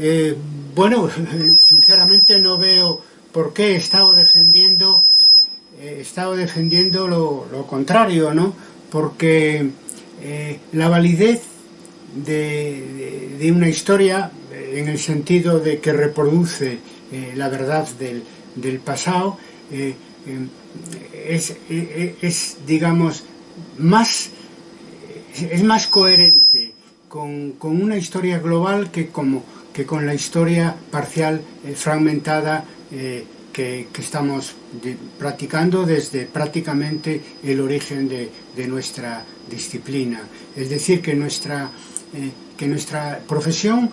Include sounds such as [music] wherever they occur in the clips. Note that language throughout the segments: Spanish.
Eh, bueno, [laughs] sinceramente no veo por qué he estado defendiendo, he estado defendiendo lo, contrario, ¿no? Porque eh, la validez de, una historia, en el sentido de que reproduce eh, la verdad del, pasado, es, es, digamos, más, es más coherente con, con una historia global que como que con la historia parcial eh, fragmentada eh, que, estamos practicando desde prácticamente el origen de, nuestra disciplina. Es decir, que nuestra, eh, que nuestra profesión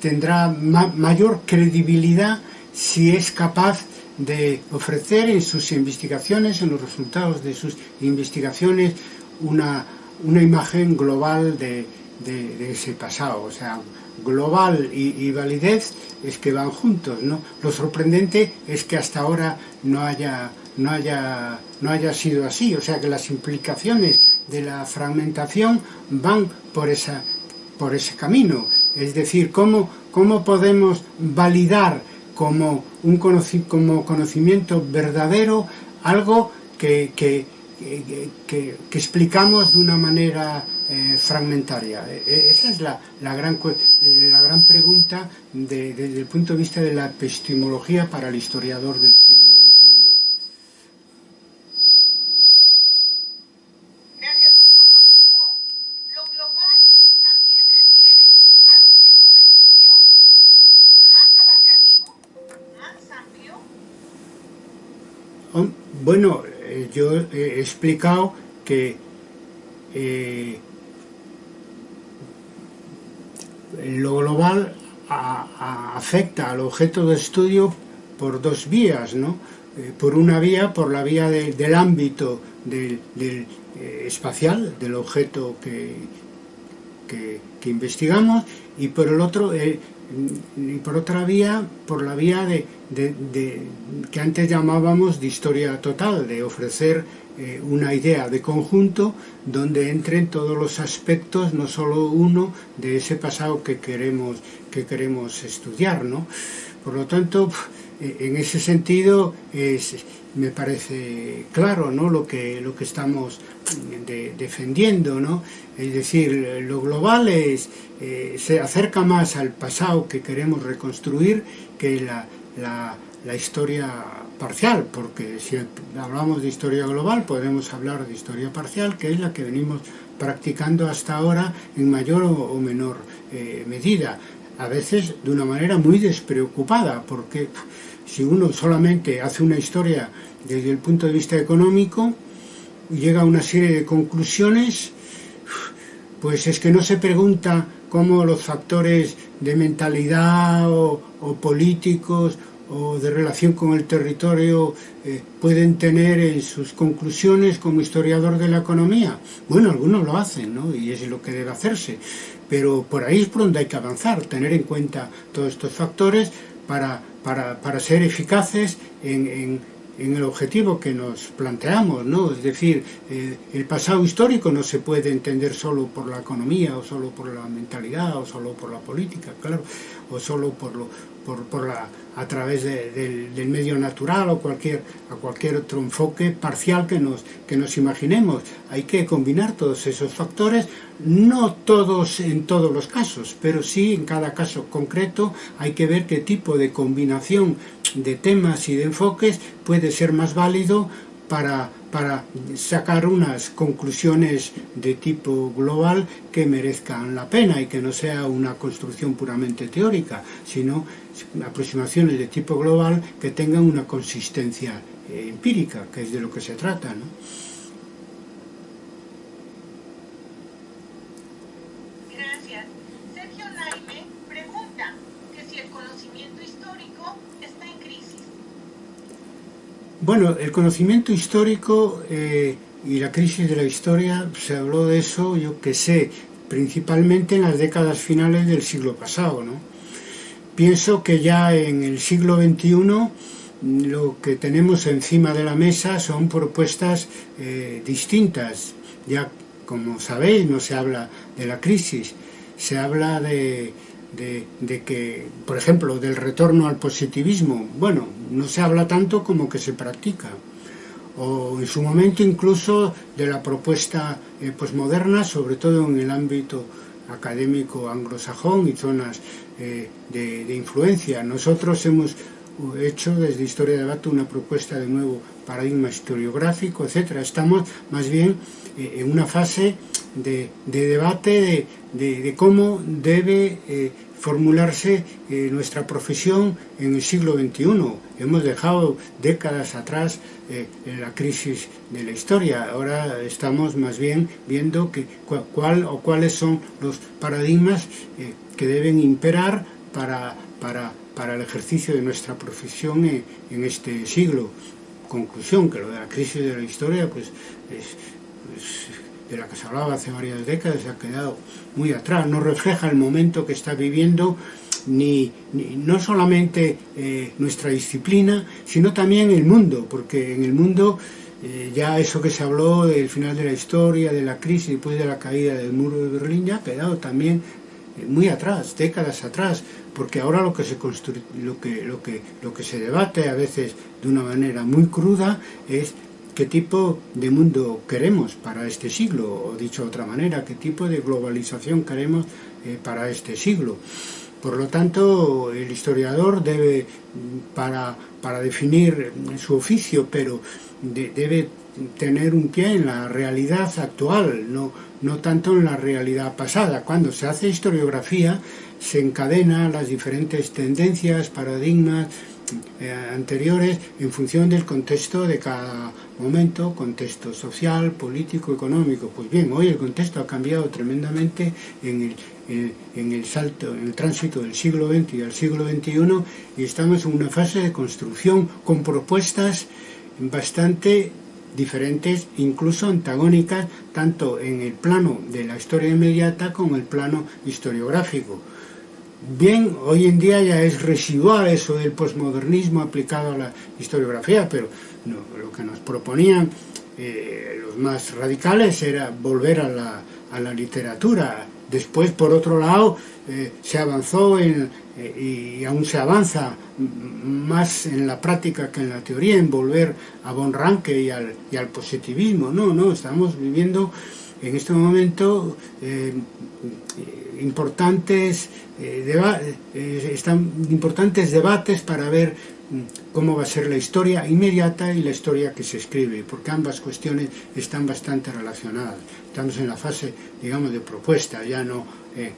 tendrá mayor credibilidad si es capaz de ofrecer en sus investigaciones, en los resultados de sus investigaciones, una, una imagen global de, de, ese pasado. O sea, global y, validez es que van juntos, ¿no? Lo sorprendente es que hasta ahora no haya, no haya, no haya sido así, o sea que las implicaciones de la fragmentación van por, esa, por ese camino. Es decir, ¿cómo, cómo podemos validar como, un como conocimiento verdadero algo que, que, que explicamos de una manera eh, fragmentaria. E, e, esa es la, la, gran, eh, la gran pregunta de, desde el punto de vista de la epistemología para el historiador del siglo XXI. Gracias, doctor. Continúo. Lo global también requiere al objeto de estudio más abarcativo, más amplio. Bueno, eh, yo he explicado que eh, lo global afecta al objeto de estudio por dos vías, ¿no? Eh, por una vía, por la vía del ámbito del, eh, espacial, del objeto que, que, investigamos, y por el otro, eh, por otra vía, por la vía de, que antes llamábamos de historia total, de ofrecer eh, una idea de conjunto donde entren todos los aspectos, no solo uno, de ese pasado que queremos, que queremos estudiar. ¿no? Por lo tanto, eh, en ese sentido me parece claro ¿no? lo, que, lo que estamos defendiendo. ¿no? Es decir, lo global es, eh, se acerca más al pasado que queremos reconstruir que la, la, historia parcial, porque si hablamos de historia global podemos hablar de historia parcial, que es la que venimos practicando hasta ahora en mayor o menor eh, medida, a veces de una manera muy despreocupada, porque si uno solamente hace una historia desde el punto de vista económico, llega a una serie de conclusiones, pues es que no se pregunta cómo los factores de mentalidad o, políticos o de relación con el territorio eh, pueden tener en sus conclusiones como historiador de la economía. Bueno, algunos lo hacen, ¿no? Y es lo que debe hacerse. Pero por ahí es por donde hay que avanzar, tener en cuenta todos estos factores para, para, para ser eficaces en en el objetivo que nos planteamos, ¿no? Es decir, eh, el pasado histórico no se puede entender solo por la economía, o solo por la mentalidad, o solo por la política, claro, o solo por, lo, por, por la, a través del, medio natural o cualquier, a cualquier otro enfoque parcial que nos, que nos imaginemos. Hay que combinar todos esos factores, no todos en todos los casos, pero sí en cada caso concreto hay que ver qué tipo de combinación de temas y de enfoques puede ser más válido para, para sacar unas conclusiones de tipo global que merezcan la pena y que no sea una construcción puramente teórica, sino aproximaciones de tipo global que tengan una consistencia eh, empírica, que es de lo que se trata. ¿no? Bueno, el conocimiento histórico eh, y la crisis de la historia, se habló de eso, yo que sé, principalmente en las décadas finales del siglo pasado, ¿no? Pienso que ya en el siglo XXI lo que tenemos encima de la mesa son propuestas eh, distintas. Ya, como sabéis, no se habla de la crisis, se habla de, de, que, por ejemplo, del retorno al positivismo, bueno, no se habla tanto como que se practica. O en su momento incluso de la propuesta eh, posmoderna, sobre todo en el ámbito académico anglosajón y zonas eh, de, influencia. Nosotros hemos hecho desde Historia de Debate una propuesta de nuevo paradigma historiográfico, etcétera. Estamos más bien eh, en una fase de, debate de, cómo debe eh, formularse eh, nuestra profesión en el siglo XXI. Hemos dejado décadas atrás la crisis de la historia. Ahora estamos más bien viendo que, cuál o cuáles son los paradigmas que deben imperar para, para, para, el ejercicio de nuestra profesión en, este siglo. Conclusión, que lo de la crisis de la historia pues es de la que se hablaba hace varias décadas, se ha quedado muy atrás, no refleja el momento que está viviendo ni, no solamente eh, nuestra disciplina, sino también el mundo, porque en el mundo eh, ya eso que se habló del final de la historia, de la crisis, después de la caída del muro de Berlín, ya ha quedado también eh, muy atrás, décadas atrás, porque ahora lo que se lo que, lo que, lo que se debate a veces de una manera muy cruda es qué tipo de mundo queremos para este siglo, o dicho de otra manera, qué tipo de globalización queremos eh, para este siglo. Por lo tanto, el historiador debe, para, para definir su oficio, pero debe tener un pie en la realidad actual, no, no tanto en la realidad pasada. Cuando se hace historiografía, se encadena las diferentes tendencias, paradigmas, eh, anteriores en función del contexto de cada momento, contexto social, político, económico. Pues bien, hoy el contexto ha cambiado tremendamente en el, en el salto, en el tránsito del siglo XX y al siglo XXI y estamos en una fase de construcción con propuestas bastante diferentes, incluso antagónicas, tanto en el plano de la historia inmediata como en el plano historiográfico. Bien, hoy en día ya es residual eso del posmodernismo aplicado a la historiografía, pero lo que nos proponían eh, los más radicales era volver a la, a la literatura. Después, por otro lado, eh, se avanzó en, eh, y aún se avanza más en la práctica que en la teoría, en volver a Von y al, y al positivismo. No, no, estamos viviendo en este momento importantes, eh, eh, están importantes debates para ver mm, cómo va a ser la historia inmediata y la historia que se escribe, porque ambas cuestiones están bastante relacionadas. Estamos en la fase, digamos, de propuesta, ya no eh,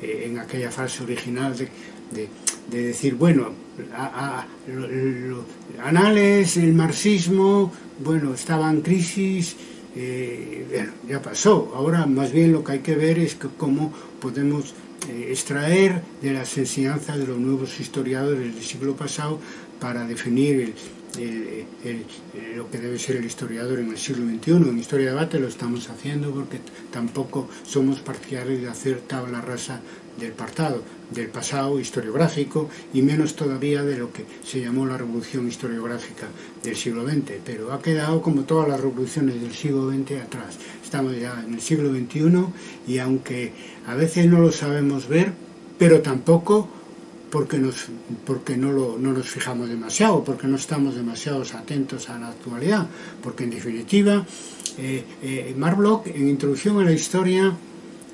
en aquella fase original de, decir, bueno, a, anales, el marxismo, bueno, estaba en crisis, bueno, ya pasó. Ahora más bien lo que hay que ver es cómo podemos eh, extraer de las enseñanzas de los nuevos historiadores del siglo pasado para definir lo que debe ser el historiador en el siglo XXI. En Historia de Debate lo estamos haciendo porque tampoco somos partidarios de hacer tabla rasa del pasado, del pasado historiográfico y menos todavía de lo que se llamó la revolución historiográfica del siglo XX, pero ha quedado como todas las revoluciones del siglo XX atrás. Estamos ya en el siglo XXI y aunque a veces no lo sabemos ver, pero tampoco porque, nos, porque no, lo, no nos fijamos demasiado, porque no estamos demasiado atentos a la actualidad, porque en definitiva, eh, eh, Mark en Introducción a la Historia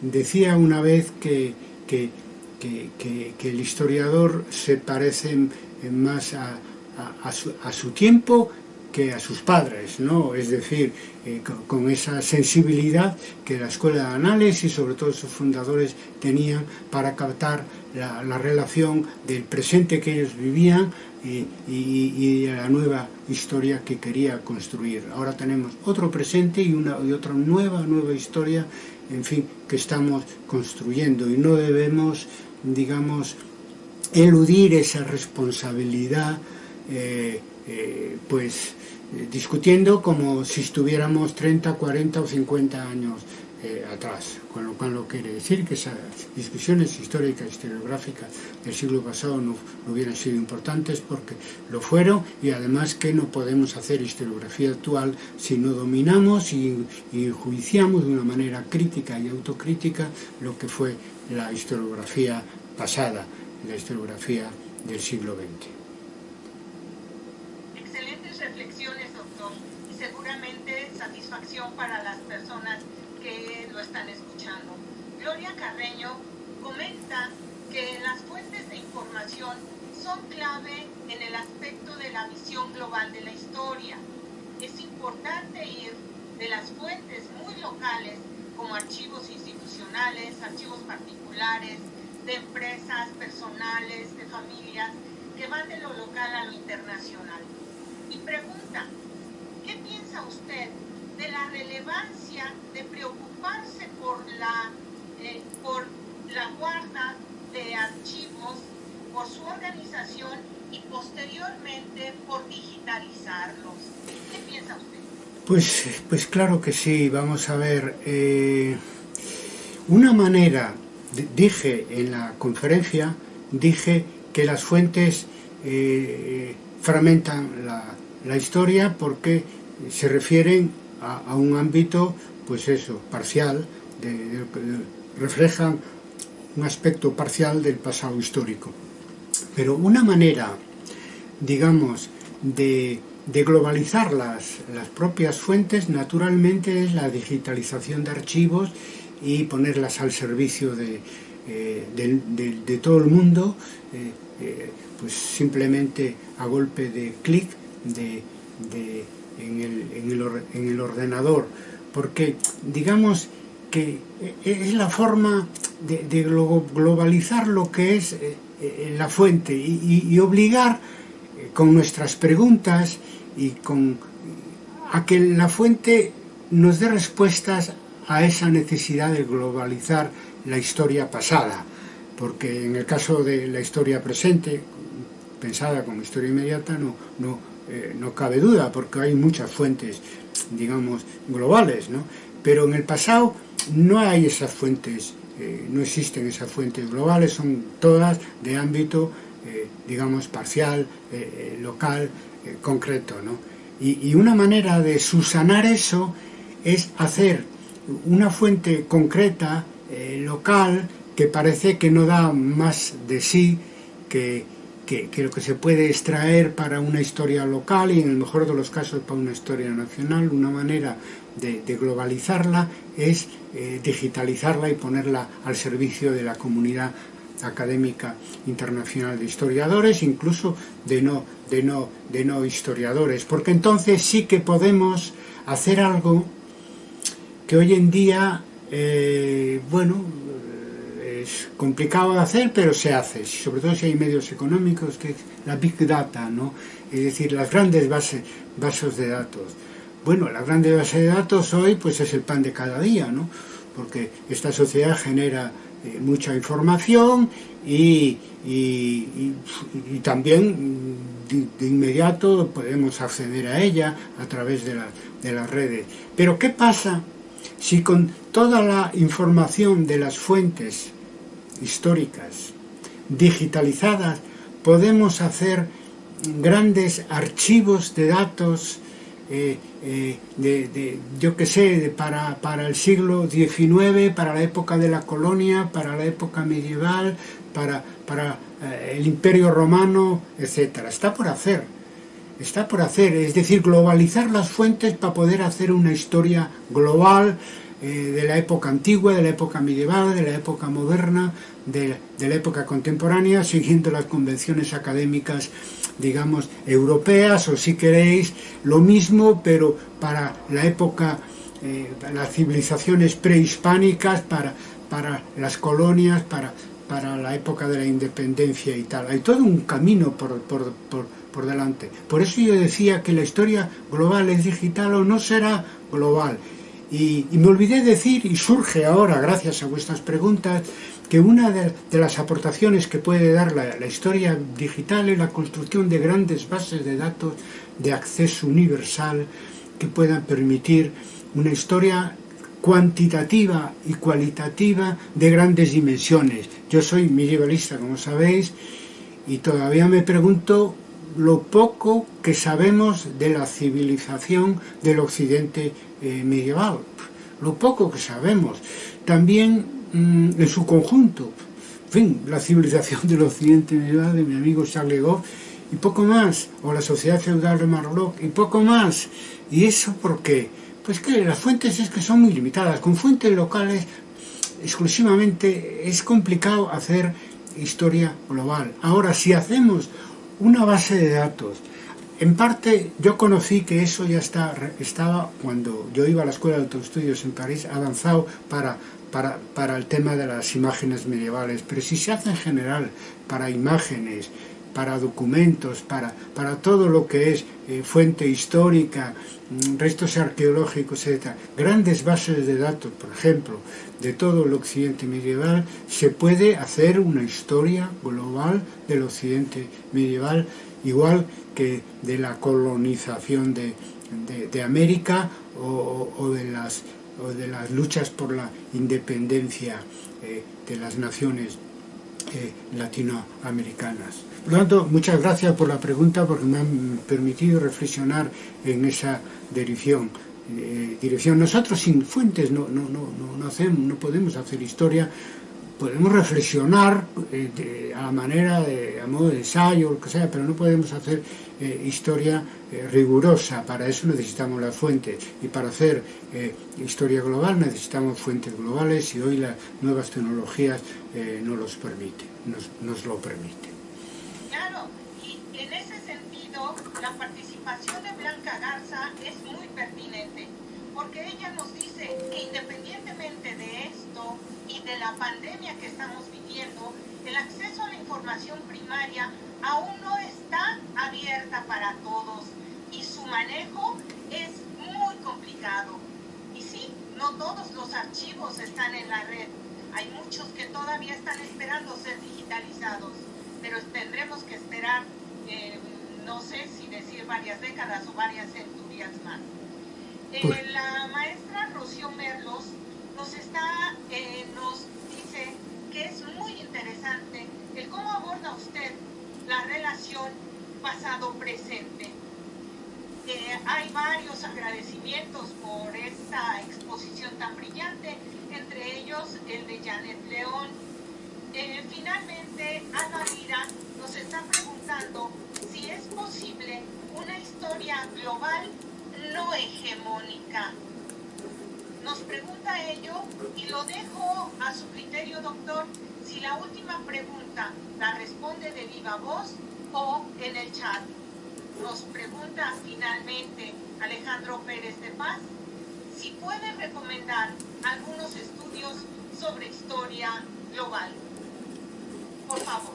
decía una vez que que, el historiador se parece más a, su, tiempo que a sus padres, ¿no? Es decir, eh, con, esa sensibilidad que la Escuela de Análisis y sobre todo sus fundadores tenían para captar la, relación del presente que ellos vivían y, y, la nueva historia que quería construir. Ahora tenemos otro presente y, una, y otra nueva, nueva historia en fin, que estamos construyendo y no debemos, digamos, eludir esa responsabilidad, eh, eh, pues eh, discutiendo como si estuviéramos 30, 40 o 50 años eh, atrás, con lo cual no quiere decir que esas discusiones históricas, historiográficas del siglo pasado no, hubieran sido importantes porque lo fueron y además que no podemos hacer historiografía actual si no dominamos y, y juiciamos de una manera crítica y autocrítica lo que fue la historiografía pasada, la historiografía del siglo XX. Excelentes reflexiones, doctor, y seguramente satisfacción para las personas que lo están escuchando. Gloria Carreño comenta que las fuentes de información son clave en el aspecto de la visión global de la historia. Es importante ir de las fuentes muy locales como archivos institucionales, archivos particulares, de empresas, personales, de familias, que van de lo local a lo internacional. Y pregunta, ¿qué piensa usted de la relevancia de preocuparse por la, eh, por la guarda de archivos, por su organización y posteriormente por digitalizarlos? ¿Qué piensa usted? Pues, pues claro que sí, vamos a ver. Eh, una manera dije en la conferencia, dije que las fuentes eh, fragmentan la, la, historia porque se refieren a, a, un ámbito, pues eso, parcial, de, reflejan un aspecto parcial del pasado histórico. Pero una manera, digamos, de, globalizar las, las propias fuentes, naturalmente es la digitalización de archivos y ponerlas al servicio de, eh, de, todo el mundo, eh, eh, pues simplemente a golpe de clic de, en, el, en, el, ordenador, porque digamos que es la forma de, globalizar lo que es la fuente y, obligar con nuestras preguntas y con a que la fuente nos dé respuestas a esa necesidad de globalizar la historia pasada, porque en el caso de la historia presente, pensada como historia inmediata, no, no, eh, no cabe duda, porque hay muchas fuentes, digamos, globales, ¿no? Pero en el pasado no hay esas fuentes, eh, no existen esas fuentes globales, son todas de ámbito, eh, digamos, parcial, eh, local, concreto, ¿no? Y, una manera de subsanar eso es hacer una fuente concreta, local, que parece que no da más de sí que, que, lo que se puede extraer para una historia local y en el mejor de los casos para una historia nacional, una manera de, globalizarla es eh, digitalizarla y ponerla al servicio de la comunidad académica internacional de historiadores, incluso de no, de no, de no historiadores, porque entonces sí que podemos hacer algo que hoy en día, eh, bueno, complicado de hacer, pero se hace, sobre todo si hay medios económicos, que es la Big Data, ¿no? Es decir, las grandes bases, bases de datos. Bueno, la grande base de datos hoy pues es el pan de cada día, ¿no? Porque esta sociedad genera eh, mucha información y, y, y, también de, de, inmediato podemos acceder a ella a través de, la, de las redes. Pero ¿qué pasa si con toda la información de las fuentes históricas digitalizadas podemos hacer grandes archivos de datos eh, eh, de, yo que sé, para, para el siglo XIX, para la época de la colonia, para la época medieval, para, para eh, el imperio romano, etc. Está por hacer, está por hacer, es decir, globalizar las fuentes para poder hacer una historia global eh, de la época antigua, de la época medieval, de la época moderna, de, la época contemporánea, siguiendo las convenciones académicas digamos, europeas o si queréis, lo mismo, pero para la época, eh, las civilizaciones prehispánicas, para, para las colonias, para, para la época de la independencia y tal. Hay todo un camino por, por, por, por delante. Por eso yo decía que la historia global es digital o no será global. Y, me olvidé decir, y surge ahora, gracias a vuestras preguntas, que una de, las aportaciones que puede dar la, historia digital es la construcción de grandes bases de datos de acceso universal que puedan permitir una historia cuantitativa y cualitativa de grandes dimensiones. Yo soy medievalista, como sabéis, y todavía me pregunto lo poco que sabemos de la civilización del occidente eh, medieval. Lo poco que sabemos. También Mm, en su conjunto. fin, la civilización del occidente medieval de mi amigo Charles Goff, y poco más, o la sociedad feudal de Marlock, y poco más. ¿Y eso por qué? Pues que las fuentes es que son muy limitadas. Con fuentes locales exclusivamente es complicado hacer historia global. Ahora, si hacemos una base de datos, en parte yo conocí que eso ya está, estaba cuando yo iba a la Escuela de Autoestudios en París, avanzado para, para, para el tema de las imágenes medievales, pero si se hace en general para imágenes, para documentos, para, para todo lo que es eh, fuente histórica, mm, restos arqueológicos, etc. Grandes bases de datos, por ejemplo, de todo el occidente medieval, se puede hacer una historia global del occidente medieval, igual que de la colonización de, de, América o, de las, o de las luchas por la independencia eh, de las naciones eh, latinoamericanas. Por tanto, muchas gracias por la pregunta porque me han permitido reflexionar en esa dirección. Eh, dirección. Nosotros sin fuentes no, no, no, no, hacemos, no podemos hacer historia, podemos reflexionar eh, a la manera de a modo de ensayo, lo que sea, pero no podemos hacer eh, historia rigurosa. Para eso necesitamos las fuentes y para hacer historia global necesitamos fuentes globales y hoy las nuevas tecnologías nos los permiten, nos, nos lo permiten. la participación de Blanca Garza es muy pertinente, porque ella nos dice que independientemente de esto y de la pandemia que estamos viviendo, el acceso a la información primaria aún no está abierta para todos y su manejo es muy complicado. Y sí, no todos los archivos están en la red. Hay muchos que todavía están esperando ser digitalizados, pero tendremos que esperar eh, no sé si decir varias décadas o varias centurias más. Eh, la maestra Rocío Merlos nos, está, eh, nos dice que es muy interesante el cómo aborda usted la relación pasado-presente. Eh, hay varios agradecimientos por esta exposición tan brillante, entre ellos el de Janet León. finalmente, Ana Lira nos está preguntando si es posible una historia global no hegemónica. Nos pregunta ello y lo dejo a su criterio, doctor, si la última pregunta la responde de viva voz o en el chat. Nos pregunta finalmente Alejandro Pérez de Paz si puede recomendar algunos estudios sobre historia global. Por favor.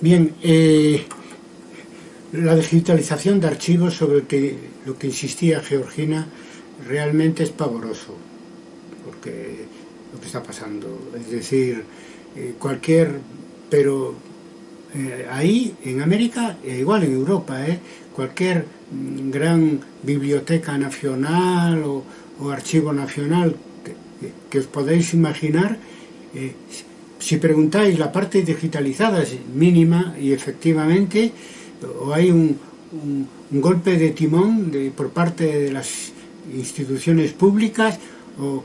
Bien, eh, la digitalización de archivos sobre que, lo que insistía Georgina realmente es pavoroso, porque lo que está pasando, es decir, eh, cualquier, pero eh, ahí en América, igual en Europa, cualquier mm, gran biblioteca nacional o, archivo nacional que, os podéis imaginar, si preguntáis, la parte digitalizada es mínima y efectivamente o hay un, golpe de timón por parte de las instituciones públicas o,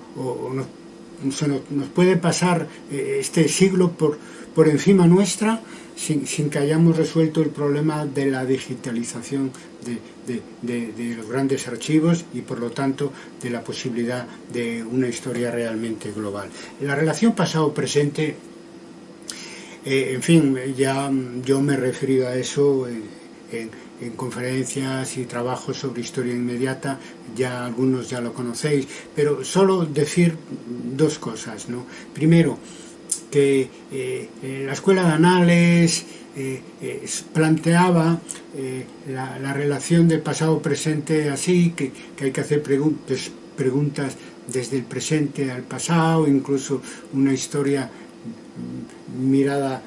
nos, nos, puede pasar eh, este siglo por, por encima nuestra sin, que hayamos resuelto el problema de la digitalización de, de, los grandes archivos y por lo tanto de la posibilidad de una historia realmente global. La relación pasado-presente, eh, en fin, ya yo me he referido a eso en, conferencias y trabajos sobre historia inmediata, ya algunos ya lo conocéis, pero solo decir dos cosas. ¿no? Primero, que eh, la Escuela de Anales eh, planteaba la, la, relación del pasado-presente así, que, hay que hacer preguntas, desde el presente al pasado, incluso una historia mm, mirada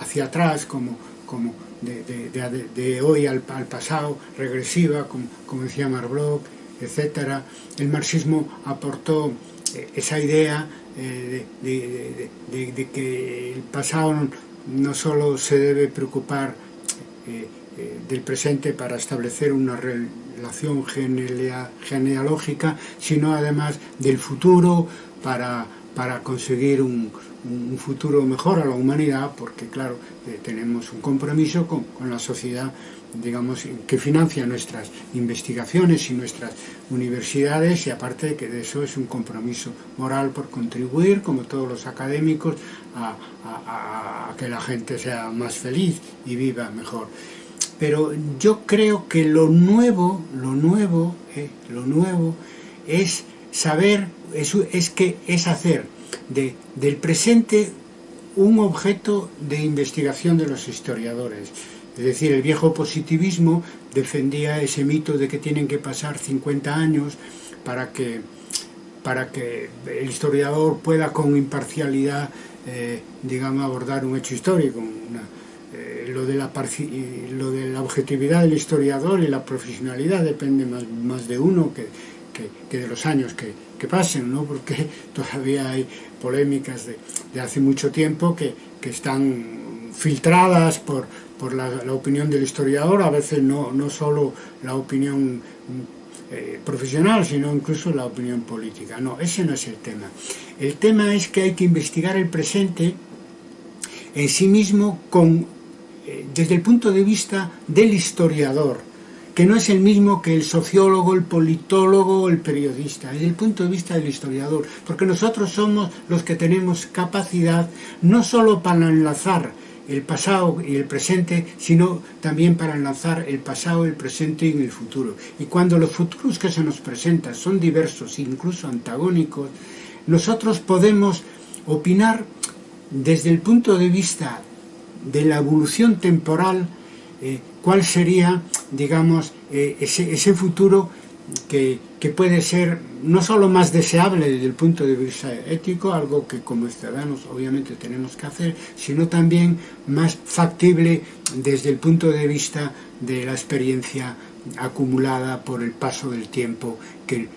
hacia atrás, como, como de, de, de, de hoy al, al, pasado, regresiva, como, como decía Marbrook, etc. El marxismo aportó eh, esa idea eh, de, de que el pasado no solo se debe preocupar eh, del presente para establecer una relación genealógica, sino además del futuro para, para conseguir un, futuro mejor a la humanidad, porque claro, eh, tenemos un compromiso con, la sociedad digamos, que financia nuestras investigaciones y nuestras universidades y aparte que de eso es un compromiso moral por contribuir, como todos los académicos, a, que la gente sea más feliz y viva mejor. Pero yo creo que lo nuevo, lo nuevo, eh, lo nuevo es saber, es, es que es hacer de, del presente un objeto de investigación de los historiadores. Es decir, el viejo positivismo defendía ese mito de que tienen que pasar 50 años para que, para que el historiador pueda con imparcialidad, eh, digamos, abordar un hecho histórico. Eh, lo, de la, lo de la objetividad del historiador y la profesionalidad depende más, más de uno que, que, de los años que, pasen, ¿no? porque [laughs] todavía hay polémicas de, hace mucho tiempo que, están filtradas por, por la, opinión del historiador, a veces no, no solo la opinión eh, profesional, sino incluso la opinión política. No, ese no es el tema. El tema es que hay que investigar el presente en sí mismo con, eh, desde el punto de vista del historiador, que no es el mismo que el sociólogo, el politólogo, el periodista, desde el punto de vista del historiador, porque nosotros somos los que tenemos capacidad no solo para enlazar el pasado y el presente, sino también para enlazar el pasado, el presente y el futuro. Y cuando los futuros que se nos presentan son diversos, incluso antagónicos, nosotros podemos opinar desde el punto de vista de la evolución temporal eh, cuál sería, digamos, eh, ese, futuro que, puede ser no solo más deseable desde el punto de vista ético, algo que como ciudadanos obviamente tenemos que hacer, sino también más factible desde el punto de vista de la experiencia acumulada por el paso del tiempo que,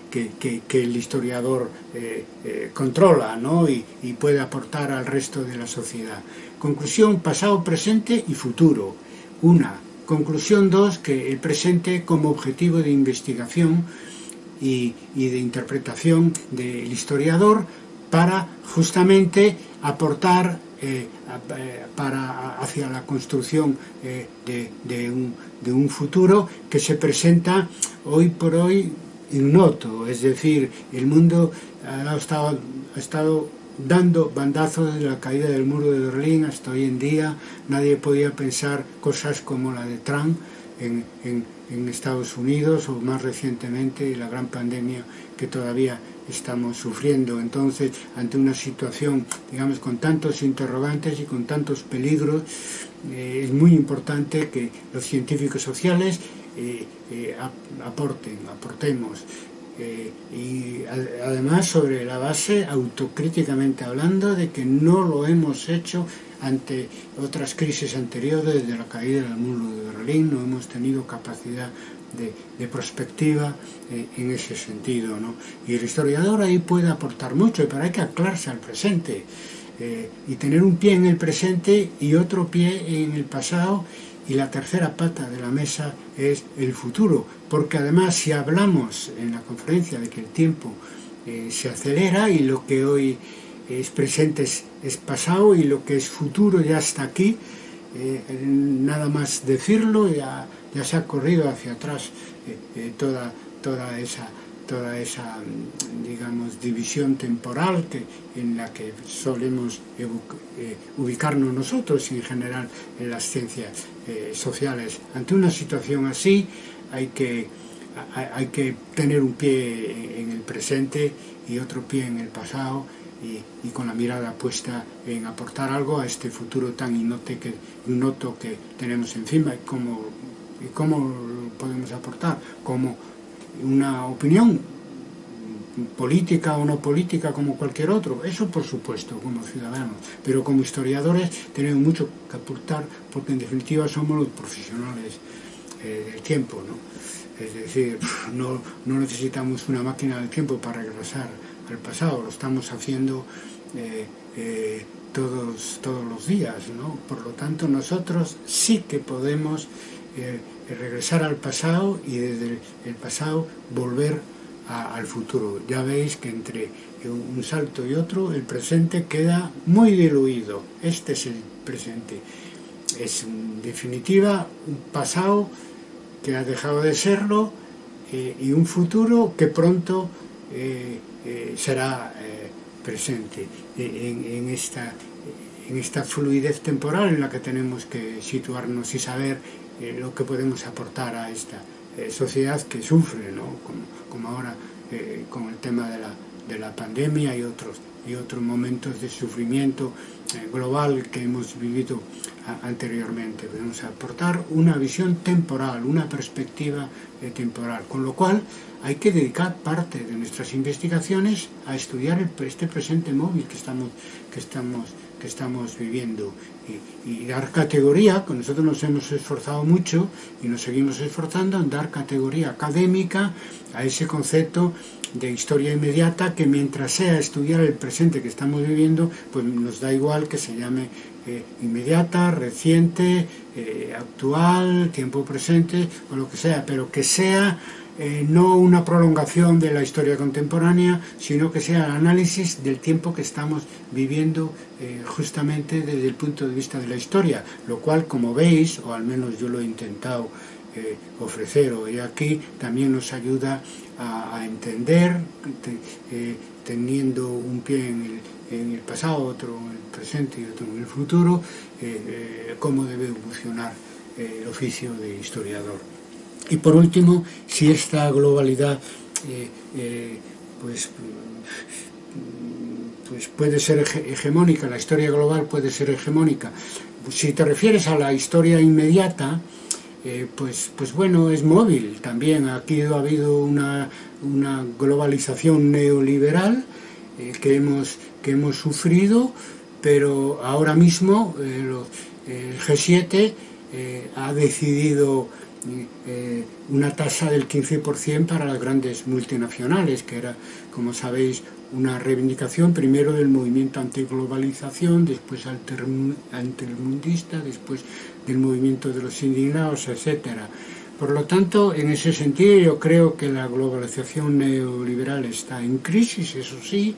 el historiador eh, controla ¿no? y, y puede aportar al resto de la sociedad. Conclusión, pasado, presente y futuro. Una, Conclusión 2, que el presente como objetivo de investigación y, de interpretación del historiador para justamente aportar eh, eh, para, hacia la construcción eh, de, un, futuro que se presenta hoy por hoy ignoto, es decir, el mundo ha estado, ha estado dando bandazos de la caída del muro de Berlín hasta hoy en día. Nadie podía pensar cosas como la de Trump en, Estados Unidos o más recientemente la gran pandemia que todavía estamos sufriendo. Entonces, ante una situación, digamos, con tantos interrogantes y con tantos peligros, eh, es muy importante que los científicos sociales eh, eh, aporten, aportemos eh, y además sobre la base, autocríticamente hablando, de que no lo hemos hecho ante otras crisis anteriores, desde la caída del muro de Berlín, no hemos tenido capacidad de, prospectiva eh, en ese sentido. ¿no? Y el historiador ahí puede aportar mucho, pero hay que aclararse al presente eh, y tener un pie en el presente y otro pie en el pasado y la tercera pata de la mesa es el futuro, porque además si hablamos en la conferencia de que el tiempo eh, se acelera y lo que hoy es presente es, pasado y lo que es futuro ya está aquí, eh, nada más decirlo ya, ya se ha corrido hacia atrás eh, toda, toda esa toda esa, digamos, división temporal que, en la que solemos eh, ubicarnos nosotros en general en las ciencias eh, sociales. Ante una situación así hay que, que tener un pie en el presente y otro pie en el pasado y, con la mirada puesta en aportar algo a este futuro tan innote que, innoto que tenemos encima y cómo, y cómo podemos aportar, como una opinión política o no política como cualquier otro, eso por supuesto como ciudadanos, pero como historiadores tenemos mucho que aportar porque en definitiva somos los profesionales eh, del tiempo, ¿no? es decir, [laughs] no, no, necesitamos una máquina del tiempo para regresar al pasado, lo estamos haciendo eh, eh, todos, todos los días, ¿no? por lo tanto nosotros sí que podemos regresar al pasado y desde el pasado volver al futuro. Ya veis que entre un salto y otro el presente queda muy diluido. Este es el presente. Es en definitiva un pasado que ha dejado de serlo eh, y un futuro que pronto eh, eh, será presente en, esta, en esta fluidez temporal en la que tenemos que situarnos y saber lo que podemos aportar a esta sociedad que sufre, ¿no? como, ahora con el tema de la, de la pandemia y otros, y otros momentos de sufrimiento global que hemos vivido anteriormente. Podemos aportar una visión temporal, una perspectiva eh, temporal, con lo cual hay que dedicar parte de nuestras investigaciones a estudiar este presente móvil que estamos, que estamos, que estamos viviendo. Y, dar categoría, que nosotros nos hemos esforzado mucho y nos seguimos esforzando en dar categoría académica a ese concepto de historia inmediata que mientras sea estudiar el presente que estamos viviendo, pues nos da igual que se llame eh, inmediata, reciente, eh, actual, tiempo presente o lo que sea, pero que sea eh, no una prolongación de la historia contemporánea, sino que sea el análisis del tiempo que estamos viviendo justamente desde el punto de vista de la historia, lo cual, como veis, o al menos yo lo he intentado ofrecer hoy aquí, también nos ayuda a, entender, teniendo un pie en el, en el pasado, otro en el presente y otro en el futuro, eh, eh, cómo debe evolucionar eh, el oficio de historiador. Y por último, si esta globalidad pues, pues puede ser hegemónica, la historia global puede ser hegemónica. Si te refieres a la historia inmediata, pues, pues bueno, es móvil también. Aquí ha habido una, una globalización neoliberal que hemos que hemos sufrido, pero ahora mismo eh, el G7 eh, ha decidido eh, una tasa del 15% para las grandes multinacionales, que era, como sabéis, una reivindicación primero del movimiento antiglobalización, después antermundista, después del movimiento de los indignados, etcétera. Por lo tanto, en ese sentido, yo creo que la globalización neoliberal está en crisis, eso sí,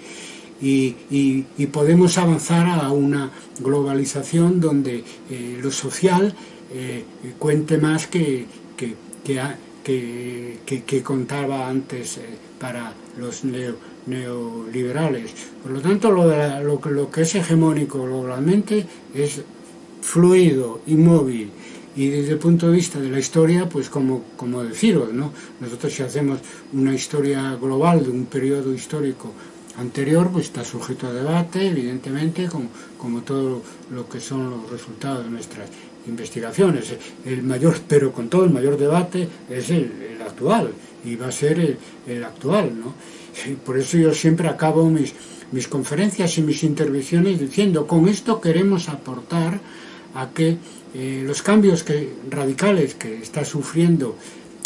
y, podemos avanzar a una globalización donde eh, lo social eh, cuente más que, que, que, contaba antes eh, para los neoliberales. Por lo tanto, lo, que es hegemónico globalmente es fluido, inmóvil, y desde el punto de vista de la historia, pues como, como deciros, ¿no? Nosotros si hacemos una historia global de un periodo histórico anterior pues está sujeto a debate, evidentemente, como, como todo lo que son los resultados de nuestras investigaciones. El mayor, pero con todo el mayor debate es el, actual, y va a ser el, actual, ¿no? por eso yo siempre acabo mis, mis conferencias y mis intervenciones diciendo, con esto queremos aportar a que eh, los cambios que, radicales que está sufriendo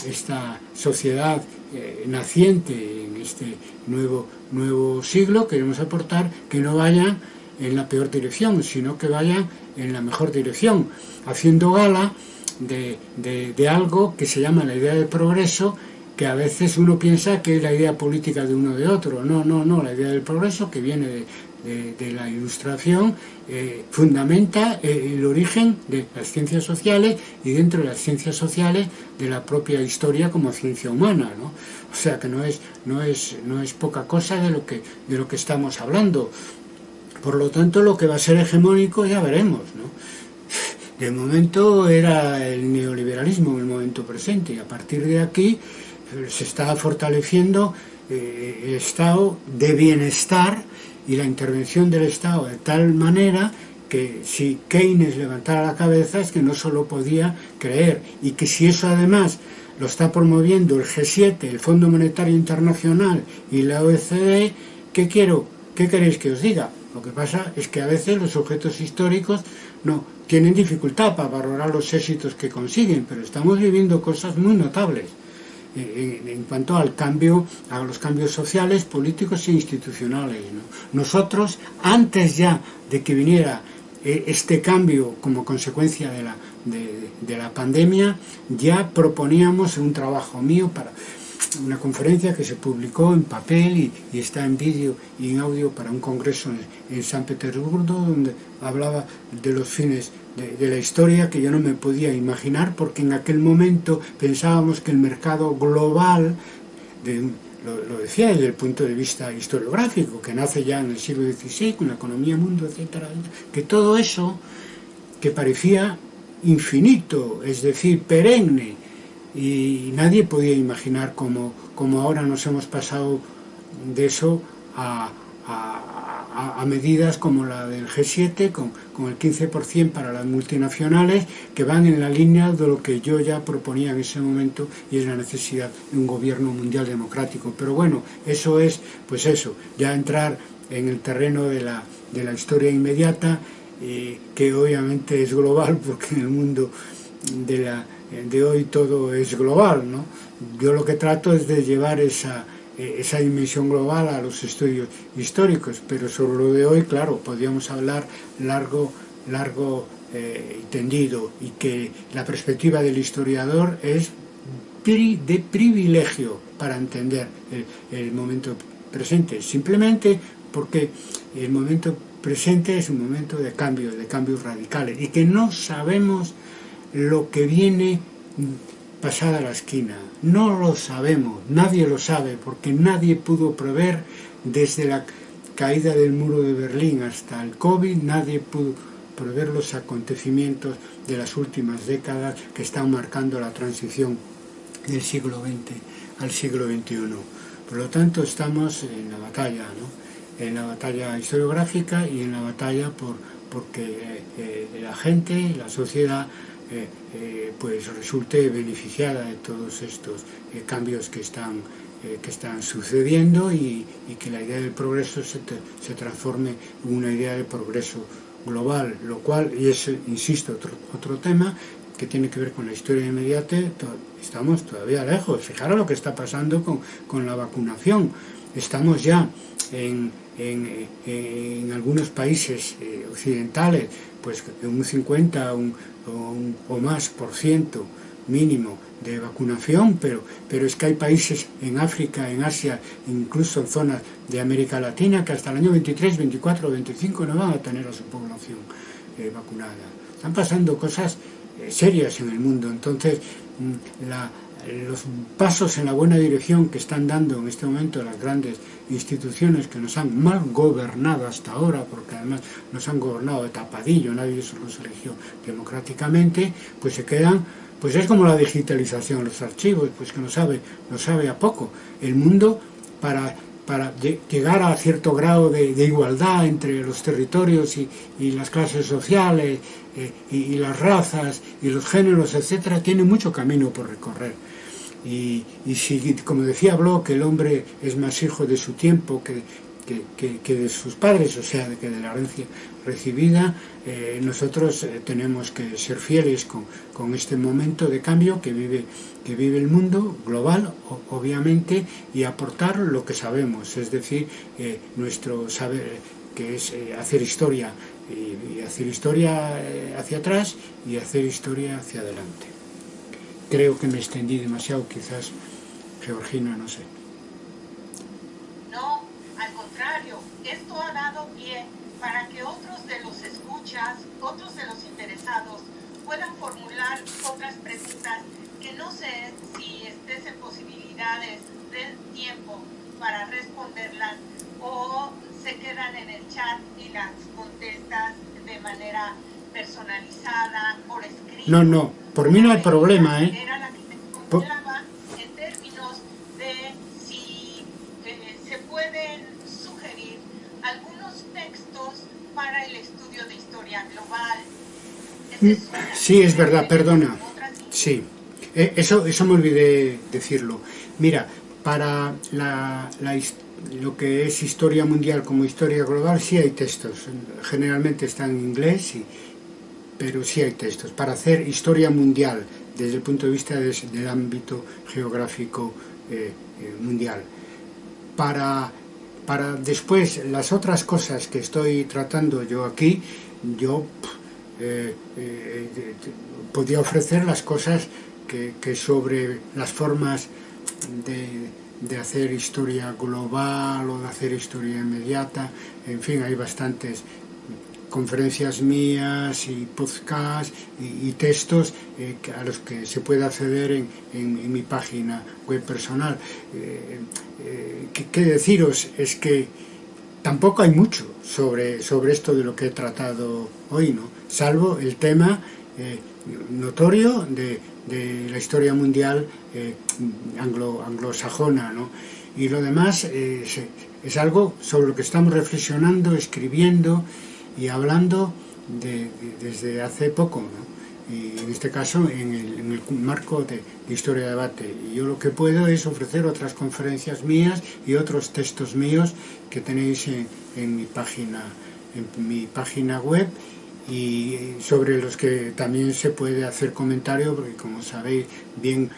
esta sociedad eh, naciente en este nuevo, nuevo siglo, queremos aportar que no vayan en la peor dirección, sino que vayan en la mejor dirección, haciendo gala de, de, algo que se llama la idea de progreso, que a veces uno piensa que es la idea política de uno de otro. No, no, no, la idea del progreso que viene de, de, la ilustración eh, fundamenta eh, el origen de las ciencias sociales y dentro de las ciencias sociales de la propia historia como ciencia humana. ¿no? O sea que no es, no, es, no es poca cosa de lo, que, de lo que estamos hablando. Por lo tanto, lo que va a ser hegemónico ya veremos. ¿no? De momento era el neoliberalismo en el momento presente y a partir de aquí eh, se está fortaleciendo el estado de bienestar y la intervención del Estado de tal manera que si Keynes levantara la cabeza es que no solo podía creer y que si eso además lo está promoviendo el G7, el Fondo Monetario Internacional y la OECD, ¿qué quiero? ¿Qué queréis que os diga? Lo que pasa es que a veces los objetos históricos no tienen dificultad para valorar los éxitos que consiguen, pero estamos viviendo cosas muy notables en, cuanto al cambio, a los cambios sociales, políticos e institucionales. Nosotros, antes ya de que viniera eh, este cambio como consecuencia de la, de, la pandemia, ya proponíamos un trabajo mío para una conferencia que se publicó en papel y, está en vídeo y en audio para un congreso en, San Petersburgo donde hablaba de los fines de, la historia que yo no me podía imaginar porque en aquel momento pensábamos que el mercado global, lo, decía desde el punto de vista historiográfico, que nace ya en el siglo XVI con la economía mundo, etcétera, que todo eso que parecía infinito, es decir, perenne, y nadie podía imaginar cómo, ahora nos hemos pasado de eso a, medidas como la del G7, con, con el 15% para las multinacionales, que van en la línea de lo que yo ya proponía en ese momento, y es la necesidad de un gobierno mundial democrático. Pero bueno, eso es, pues eso, ya entrar en el terreno de la, de la historia inmediata, eh, que obviamente es global, [laughs] porque en el mundo de la de hoy todo es global, ¿no? Yo lo que trato es de llevar esa, eh, esa dimensión global a los estudios históricos, pero sobre lo de hoy, claro, podríamos hablar largo, largo eh, tendido, y que la perspectiva del historiador es de privilegio para entender el, el momento presente, simplemente porque el momento presente es un momento de cambio, de cambios radicales, y que no sabemos lo que viene pasada la esquina. No lo sabemos, nadie lo sabe, porque nadie pudo prever desde la caída del muro de Berlín hasta el COVID, nadie pudo prever los acontecimientos de las últimas décadas que están marcando la transición del siglo XX al siglo XXI. Por lo tanto, estamos en la batalla, ¿no? en la batalla historiográfica y en la batalla por porque eh, eh, la gente, la sociedad eh, eh, pues resulte beneficiada de todos estos eh, cambios que están, que están sucediendo y, que la idea del progreso se, se, transforme en una idea de progreso global, lo cual, y es, insisto, otro, otro tema que tiene que ver con la historia inmediata, estamos todavía lejos. Fijaros lo que está pasando con, con la vacunación. Estamos ya en, en, algunos países occidentales, pues un 50, un, o, más por ciento mínimo de vacunación, pero, pero es que hay países en África, en Asia, incluso en zonas de América Latina, que hasta el año 23, 24 25 no van a tener a su población eh, vacunada. Están pasando cosas eh, serias en el mundo, entonces mm, la, los pasos en la buena dirección que están dando en este momento las grandes instituciones que nos han mal gobernado hasta ahora, porque además nos han gobernado de tapadillo, nadie los eligió democráticamente, pues se quedan, pues es como la digitalización, los archivos, pues que no sabe, no sabe a poco. El mundo para para llegar a cierto grado de, igualdad entre los territorios y, las clases sociales eh, y, las razas y los géneros, etcétera, tiene mucho camino por recorrer. Y, si, como decía Bloch, el hombre es más hijo de su tiempo que, que, de sus padres, o sea, que de la herencia recibida, eh, nosotros eh, tenemos que ser fieles con, este momento de cambio que vive, que vive el mundo global, obviamente, y aportar lo que sabemos, es decir, eh, nuestro saber, que es hacer historia, y hacer historia hacia atrás y hacer historia hacia adelante. Creo que me extendí demasiado, quizás, Georgina, no sé. Contrario, esto ha dado pie para que otros de los escuchas, otros de los interesados, puedan formular otras preguntas que no sé si estés en posibilidades del tiempo para responderlas o se quedan en el chat y las contestas de manera personalizada, por escrito. No, no, por mí no hay problema, ¿eh? Era la que me contaba el estudio de historia global. Mm, sí, es verdad, perdona. Sí, eh, eso, eso me olvidé decirlo. Mira, para la, la, lo que es historia mundial como historia global sí hay textos. Generalmente están en inglés y, pero sí hay textos, para hacer historia mundial desde el punto de vista del ámbito geográfico eh, eh, mundial. Para, para después las otras cosas que estoy tratando yo aquí, yo eh, podría ofrecer las cosas que, que, sobre las formas de, hacer historia global o de hacer historia inmediata. En fin, hay bastantes conferencias mías y podcasts y, textos eh, a los que se puede acceder en, mi página web personal. Eh, eh, ¿qué, deciros? Es que tampoco hay mucho sobre, sobre esto de lo que he tratado hoy, ¿no? salvo el tema notorio de, de, la historia mundial anglo, anglosajona. ¿no? Y lo demás es algo sobre lo que estamos reflexionando, escribiendo, y hablando de, desde hace poco, ¿no? en este caso en el, marco de, Historia de Debate. Y yo lo que puedo es ofrecer otras conferencias mías y otros textos míos que tenéis en, mi página en mi página web y sobre los que también se puede hacer comentario porque como sabéis bien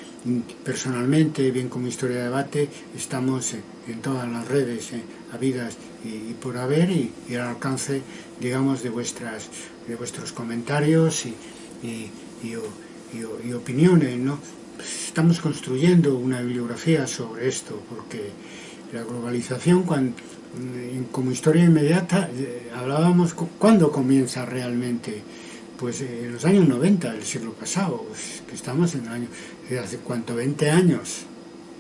personalmente, bien como Historia de Debate, estamos en, todas las redes eh, habidas y, por haber y, al alcance, digamos, de, vuestras, de vuestros comentarios y, y opiniones, ¿no? Estamos construyendo una bibliografía sobre esto porque la globalización, cuando, como historia inmediata, eh, hablábamos, ¿cuándo comienza realmente? Pues eh, en los años 90 del siglo pasado, que estamos en el año, hace cuánto, 20 años,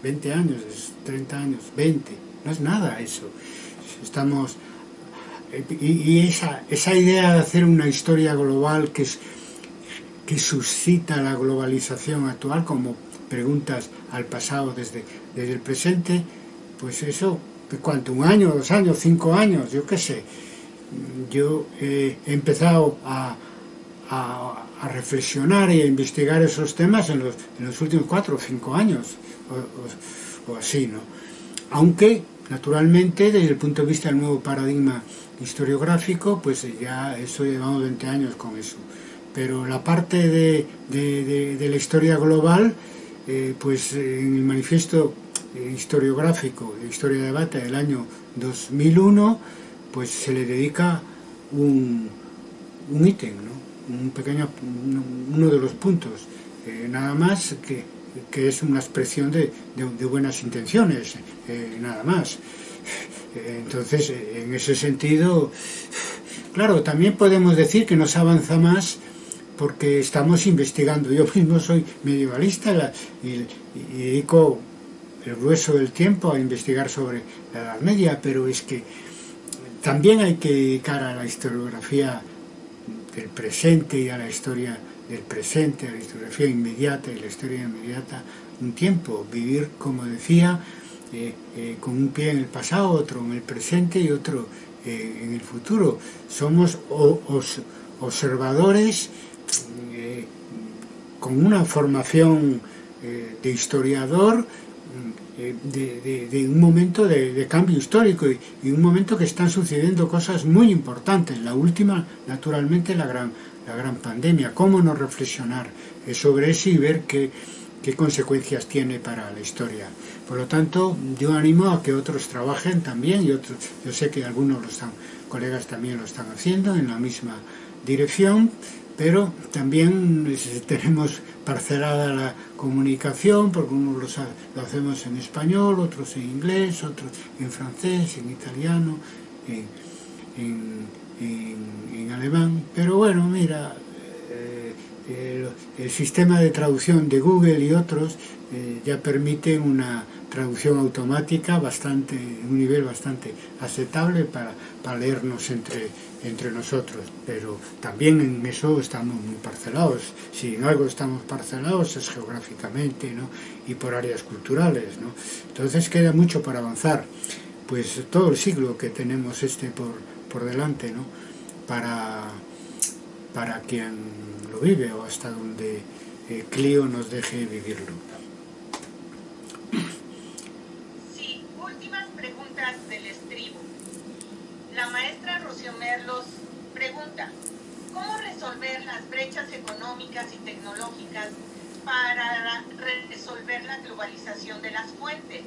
20 años, 30 años, 20, no es nada eso. Estamos, eh, y, esa, esa idea de hacer una historia global que, que suscita la globalización actual, como preguntas al pasado desde, desde el presente, pues eso, ¿cuánto? ¿Un año, dos años, cinco años? Yo qué sé. Yo he empezado a a, reflexionar y a investigar esos temas en los, en los últimos cuatro o cinco años, o, así, ¿no? Aunque, naturalmente, desde el punto de vista del nuevo paradigma historiográfico, pues ya eso llevamos 20 años con eso. Pero la parte de, de, la historia global, eh, pues en el manifiesto historiográfico de Historia de Debate del año 2001, pues se le dedica un, un ítem, ¿no? un pequeño, uno de los puntos, eh, nada más que, que, es una expresión de, de, buenas intenciones, eh, nada más. Entonces, en ese sentido, claro, también podemos decir que nos avanza más porque estamos investigando. Yo mismo soy medievalista y, dedico el grueso del tiempo a investigar sobre la Edad Media, pero es que también hay que dedicar a la historiografía del presente y a la historia del presente, la historiografía inmediata y la historia inmediata, un tiempo, vivir, como decía, eh, eh, con un pie en el pasado, otro en el presente y otro eh, en el futuro. Somos observadores con una formación de historiador de, un momento de, cambio histórico y, un momento que están sucediendo cosas muy importantes. La última, naturalmente, la gran, la gran pandemia. ¿Cómo no reflexionar sobre eso y ver qué, qué consecuencias tiene para la historia? Por lo tanto, yo animo a que otros trabajen también y otros, yo sé que algunos los están, colegas también lo están haciendo en la misma dirección, pero también [laughs] tenemos parcelada la comunicación, porque unos lo, hacemos en español, otros en inglés, otros en francés, en italiano, en, alemán. Pero bueno, mira, eh, el, sistema de traducción de Google y otros eh, ya permiten una traducción automática bastante, un nivel bastante aceptable para, para leernos entre entre nosotros, pero también en eso estamos muy parcelados. Si en algo estamos parcelados es geográficamente ¿no? y por áreas culturales. ¿no? Entonces queda mucho para avanzar. Pues todo el siglo que tenemos este por, por delante, ¿no? para, para quien lo vive o hasta donde eh, Clio nos deje vivirlo. Sí, últimas preguntas del estribo. La maestra Merlos pregunta, ¿cómo resolver las brechas económicas y tecnológicas para resolver la globalización de las fuentes?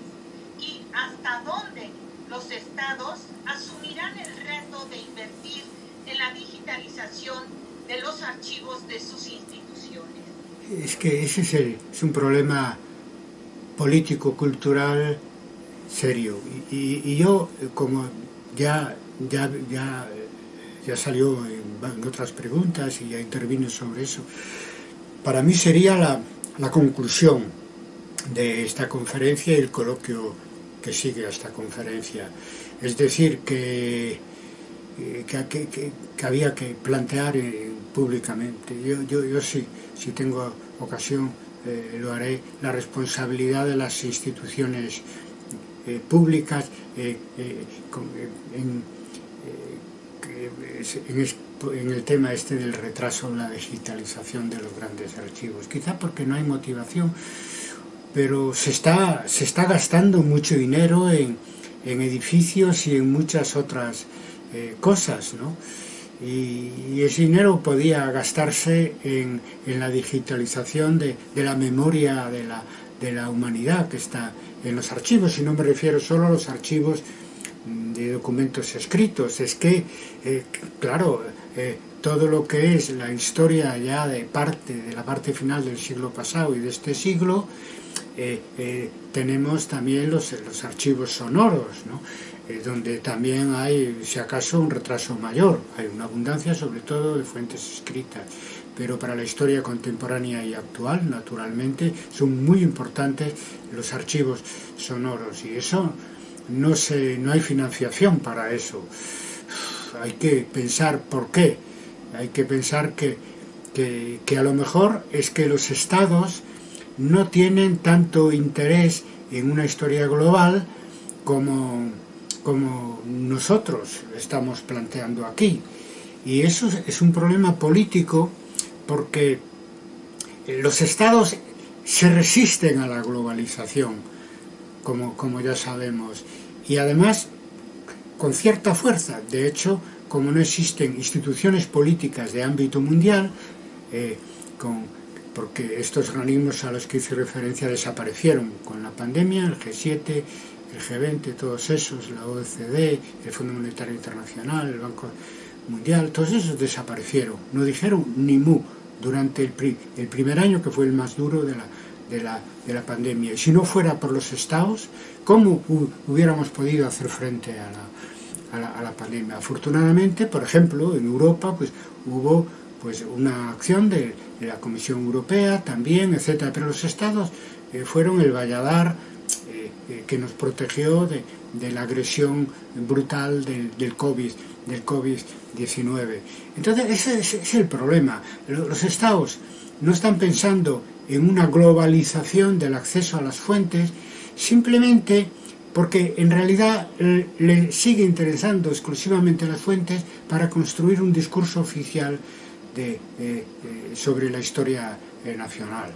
¿Y hasta dónde los estados asumirán el reto de invertir en la digitalización de los archivos de sus instituciones? Es que ese es, es un problema político-cultural serio. Y, y, yo, como ya, ya, ya, ya salió en, en, otras preguntas y ya intervino sobre eso, para mí sería la, la conclusión de esta conferencia y el coloquio que sigue a esta conferencia. Es decir, que, que, había que plantear eh, públicamente. Yo, yo, yo sí, si tengo ocasión, eh, lo haré, la responsabilidad de las instituciones eh, públicas eh, en, en, en, el tema este del retraso en la digitalización de los grandes archivos. Quizá porque no hay motivación, pero se está, se está gastando mucho dinero en, en edificios y en muchas otras eh, cosas, ¿no? Y, y, ese dinero podía gastarse en, en la digitalización de, de, la memoria de la, de la humanidad que está en los archivos, y no me refiero solo a los archivos de documentos escritos, es que, eh, claro, eh, todo lo que es la historia ya de parte, de la parte final del siglo pasado y de este siglo, eh, eh, tenemos también los, los archivos sonoros, ¿no? eh, donde también hay, si acaso, un retraso mayor. Hay una abundancia, sobre todo, de fuentes escritas. Pero para la historia contemporánea y actual, naturalmente, son muy importantes los archivos sonoros. Y eso no, se, no hay financiación para eso. Hay que pensar por qué. Hay que pensar que, que, que a lo mejor es que los estados no tienen tanto interés en una historia global como, como nosotros estamos planteando aquí. Y eso es un problema político porque los estados se resisten a la globalización, como, como ya sabemos, y además con cierta fuerza. De hecho, como no existen instituciones políticas de ámbito mundial, eh, con porque estos organismos a los que hice referencia desaparecieron con la pandemia, el G7, el G20, todos esos, la OECD, el Fondo Monetario Internacional, el Banco Mundial, todos esos desaparecieron, no dijeron ni mu durante el, pri el primer año que fue el más duro de la, de la, de la pandemia. Y si no fuera por los estados, ¿cómo hubiéramos podido hacer frente a la, a la, a la pandemia? Afortunadamente, por ejemplo, en Europa pues hubo pues una acción de, la Comisión Europea también, etcétera, pero los estados eh, fueron el valladar eh, eh, que nos protegió de, la agresión brutal del, del COVID del COVID-19. Entonces, ese, ese, es el problema. Los estados no están pensando en una globalización del acceso a las fuentes, simplemente porque en realidad le sigue interesando exclusivamente las fuentes para construir un discurso oficial de, eh, sobre la historia eh, nacional.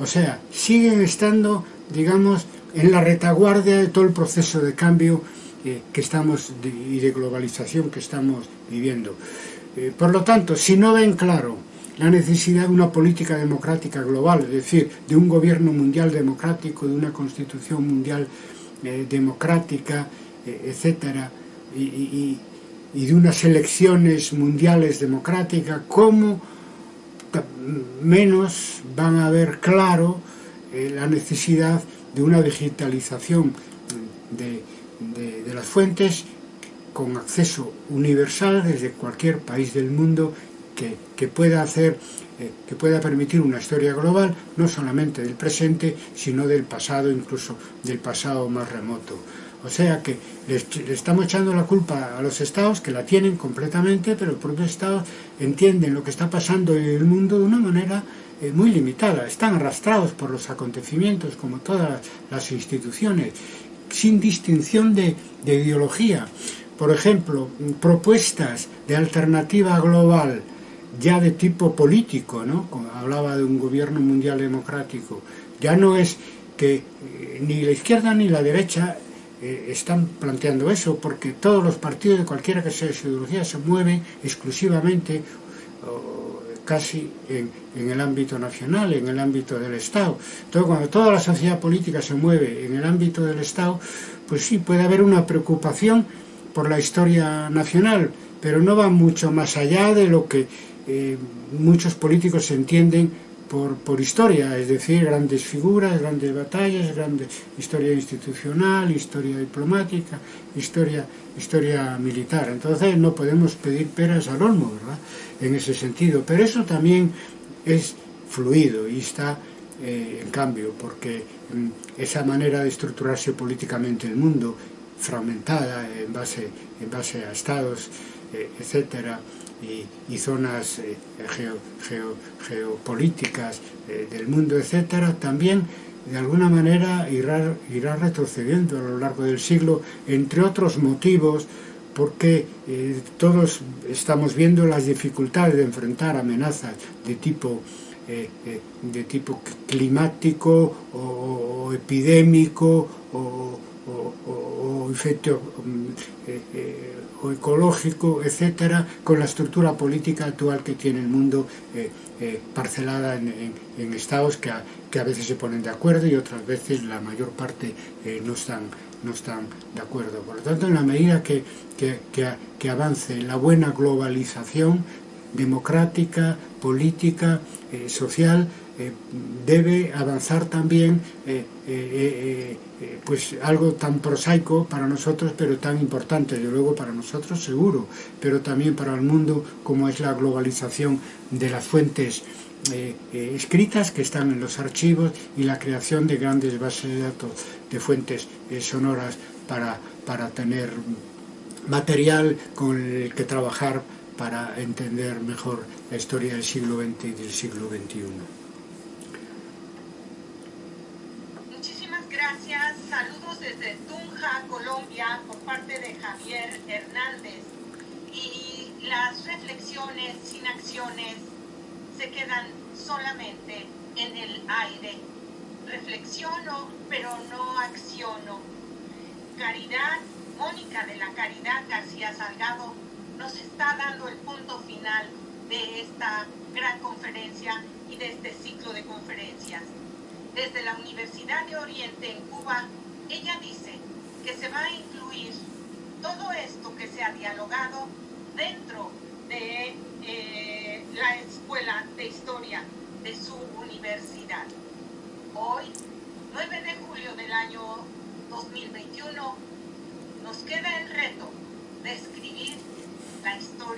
O sea, siguen estando, digamos, en la retaguardia de todo el proceso de cambio eh, que estamos de, y de globalización que estamos viviendo. Eh, por lo tanto, si no ven claro la necesidad de una política democrática global, es decir, de un gobierno mundial democrático, de una constitución mundial eh, democrática, etcétera, y, y, y de unas elecciones mundiales democráticas, ¿cómo menos van a ver claro eh, la necesidad de una digitalización de, de, las fuentes con acceso universal desde cualquier país del mundo que, que pueda hacer eh, que pueda permitir una historia global no solamente del presente sino del pasado incluso del pasado más remoto O sea que le, estamos echando la culpa a los estados, que la tienen completamente, pero los propios estados entienden lo que está pasando en el mundo de una manera eh, muy limitada. Están arrastrados por los acontecimientos, como todas las instituciones, sin distinción de, de ideología. Por ejemplo, propuestas de alternativa global, ya de tipo político, ¿no? Hablaba de un gobierno mundial democrático, ya no es que eh, ni la izquierda ni la derecha eh, están planteando eso, porque todos los partidos de cualquiera que sea su ideología se mueven exclusivamente casi en, en, el ámbito nacional, en el ámbito del Estado. Entonces, cuando toda la sociedad política se mueve en el ámbito del Estado, pues sí, puede haber una preocupación por la historia nacional, pero no va mucho más allá de lo que eh, muchos políticos entienden por, por historia, es decir, grandes figuras, grandes batallas, grandes, historia institucional, historia diplomática, historia, historia militar. Entonces no podemos pedir peras al olmo, ¿verdad? En ese sentido. Pero eso también es fluido y está eh, en cambio, porque mm, esa manera de estructurarse políticamente el mundo, fragmentada en base, en base a estados, eh, etcétera, y, zonas eh, geo, geo, geopolíticas eh, del mundo, etcétera, también de alguna manera irá, irá retrocediendo a lo largo del siglo, entre otros motivos, porque eh, todos estamos viendo las dificultades de enfrentar amenazas de tipo, de tipo climático o, epidémico o, o, efecto ecológico, etcétera, con la estructura política actual que tiene el mundo eh, eh, parcelada en, estados que a, veces se ponen de acuerdo y otras veces la mayor parte eh, no, están, no están de acuerdo. Por lo tanto, en la medida que avance la buena globalización democrática, política, eh, social, eh, debe avanzar también eh, pues algo tan prosaico para nosotros pero tan importante, de luego para nosotros seguro, pero también para el mundo como es la globalización de las fuentes escritas que están en los archivos y la creación de grandes bases de datos de fuentes sonoras para, para tener material con el que trabajar para entender mejor la historia del siglo XX y del siglo XXI. desde Tunja, Colombia, por parte de Javier Hernández. Y las reflexiones sin acciones se quedan solamente en el aire. Reflexiono, pero no acciono. Caridad, Mónica de la Caridad García Salgado, nos está dando el punto final de esta gran conferencia y de este ciclo de conferencias. Desde la Universidad de Oriente en Cuba ella dice que se va a incluir todo esto que se ha dialogado dentro de eh, la escuela de historia de su universidad. Hoy, 9 de julio del año 2021, nos queda el reto de escribir la historia